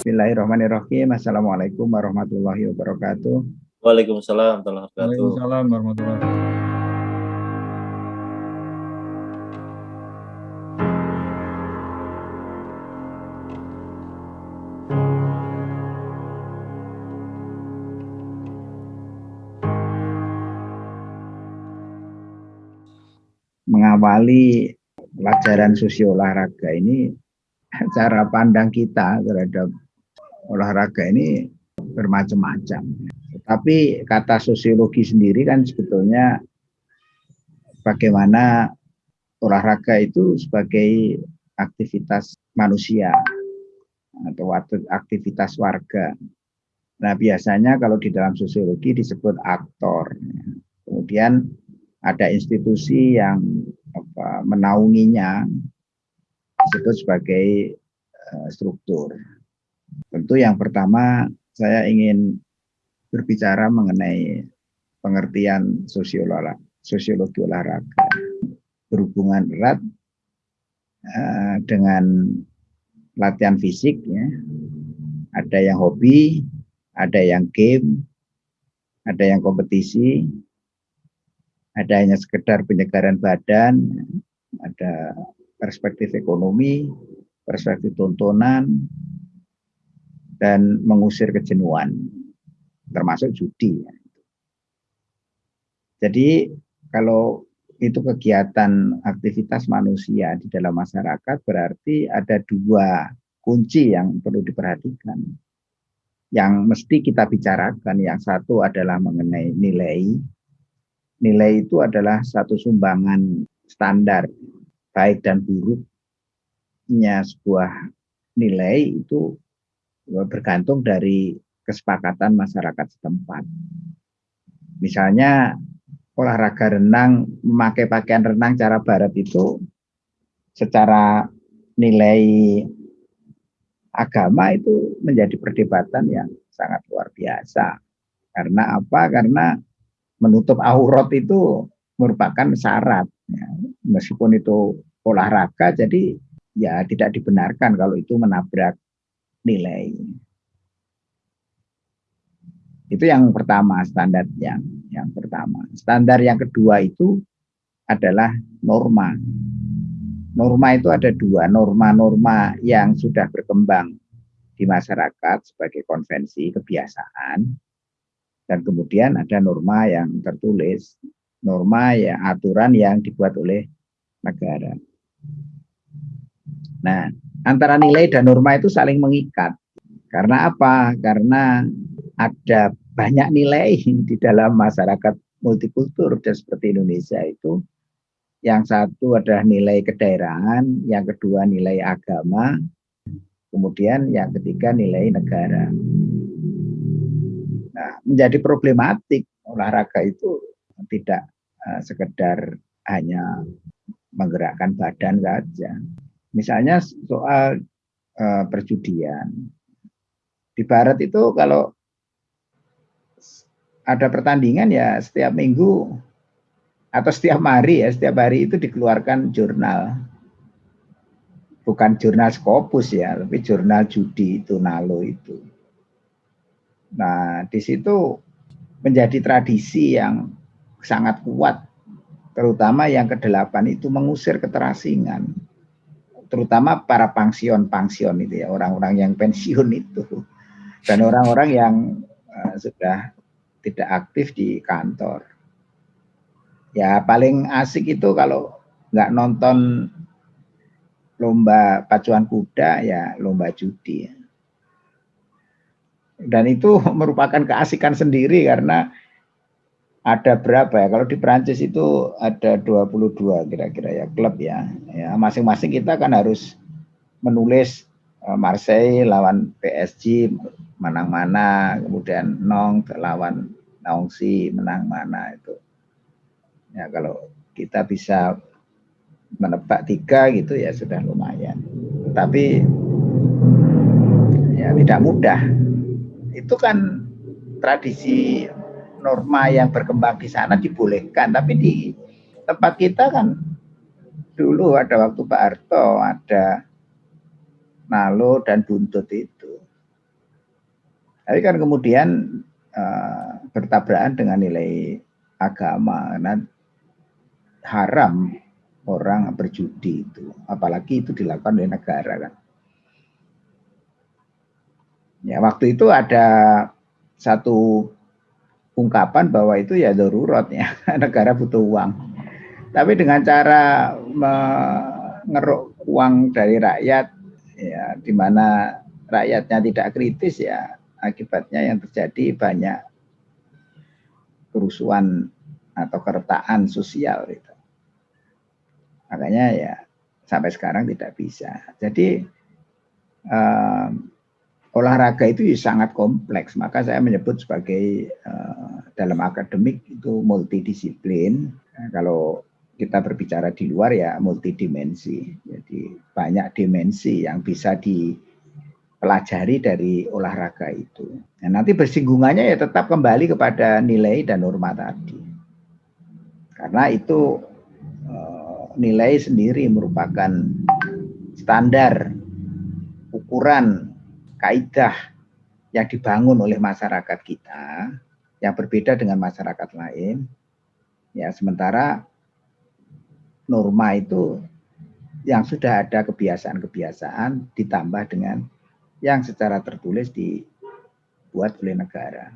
Bismillahirrahmanirrahim. Assalamualaikum warahmatullahi wabarakatuh. Waalaikumsalam warahmatullahi wabarakatuh. Waalaikumsalam warahmatullahi wabarakatuh. Mengawali pelajaran sosio olahraga ini cara pandang kita terhadap olahraga ini bermacam-macam. Tapi kata sosiologi sendiri kan sebetulnya bagaimana olahraga itu sebagai aktivitas manusia atau aktivitas warga. Nah biasanya kalau di dalam sosiologi disebut aktor. Kemudian ada institusi yang apa, menaunginya disebut sebagai uh, struktur. Tentu yang pertama saya ingin berbicara mengenai pengertian sosiologi, olahraga berhubungan erat uh, dengan latihan fisik ya. Ada yang hobi, ada yang game, ada yang kompetisi, ada hanya sekedar penyegaran badan, ada perspektif ekonomi, perspektif tontonan, dan mengusir kejenuhan, termasuk judi. Jadi kalau itu kegiatan aktivitas manusia di dalam masyarakat berarti ada dua kunci yang perlu diperhatikan. Yang mesti kita bicarakan, yang satu adalah mengenai nilai. Nilai itu adalah satu sumbangan standar baik dan buruknya sebuah nilai itu bergantung dari kesepakatan masyarakat setempat. Misalnya olahraga renang, memakai pakaian renang cara barat itu secara nilai agama itu menjadi perdebatan yang sangat luar biasa. Karena apa? Karena menutup aurat itu merupakan syarat. Ya. Meskipun itu olahraga, jadi ya tidak dibenarkan kalau itu menabrak nilai. Itu yang pertama standar yang yang pertama. Standar yang kedua itu adalah norma. Norma itu ada dua, norma-norma yang sudah berkembang di masyarakat sebagai konvensi kebiasaan dan kemudian ada norma yang tertulis, norma ya aturan yang dibuat oleh negara. Nah, antara nilai dan norma itu saling mengikat. Karena apa? Karena ada banyak nilai di dalam masyarakat multikultur dan seperti Indonesia itu. Yang satu adalah nilai kedaerahan, yang kedua nilai agama, kemudian yang ketiga nilai negara. Nah, menjadi problematik olahraga itu tidak uh, sekedar hanya menggerakkan badan saja. Misalnya soal uh, perjudian. Di barat itu kalau ada pertandingan ya setiap minggu atau setiap hari ya, setiap hari itu dikeluarkan jurnal. Bukan jurnal Scopus ya, tapi jurnal judi itu, Nalo itu. Nah, di situ menjadi tradisi yang sangat kuat terutama yang kedelapan itu mengusir keterasingan terutama para pangsion-pangsion itu ya orang-orang yang pensiun itu. Dan orang-orang yang uh, sudah tidak aktif di kantor. Ya paling asik itu kalau nggak nonton lomba pacuan kuda ya lomba judi dan itu merupakan keasikan sendiri karena ada berapa ya? Kalau di Prancis itu ada 22 kira-kira ya klub ya. Ya, masing-masing kita kan harus menulis uh, Marseille lawan PSG menang mana, kemudian Nong lawan Nongsi menang mana itu. Ya kalau kita bisa menebak tiga gitu ya sudah lumayan. Tapi ya tidak mudah. Itu kan tradisi norma yang berkembang di sana dibolehkan, tapi di tempat kita kan dulu ada waktu Pak Harto, ada Nalo dan Buntut itu. Tapi kan kemudian uh, bertabrakan dengan nilai agama karena haram orang berjudi itu, apalagi itu dilakukan oleh negara kan. Ya, waktu itu ada satu ungkapan bahwa itu ya darurat ya, negara butuh uang. Tapi dengan cara mengeruk uang dari rakyat, ya di mana rakyatnya tidak kritis ya akibatnya yang terjadi banyak kerusuhan atau keretaan sosial itu. Makanya ya sampai sekarang tidak bisa. Jadi um, olahraga itu sangat kompleks. Maka saya menyebut sebagai uh, dalam akademik itu multidisiplin. Nah, kalau kita berbicara di luar ya multidimensi. Jadi banyak dimensi yang bisa dipelajari dari olahraga itu. Nah, nanti bersinggungannya ya tetap kembali kepada nilai dan norma tadi. Karena itu uh, nilai sendiri merupakan standar ukuran kaidah yang dibangun oleh masyarakat kita yang berbeda dengan masyarakat lain. Ya, sementara norma itu yang sudah ada kebiasaan-kebiasaan ditambah dengan yang secara tertulis dibuat oleh negara.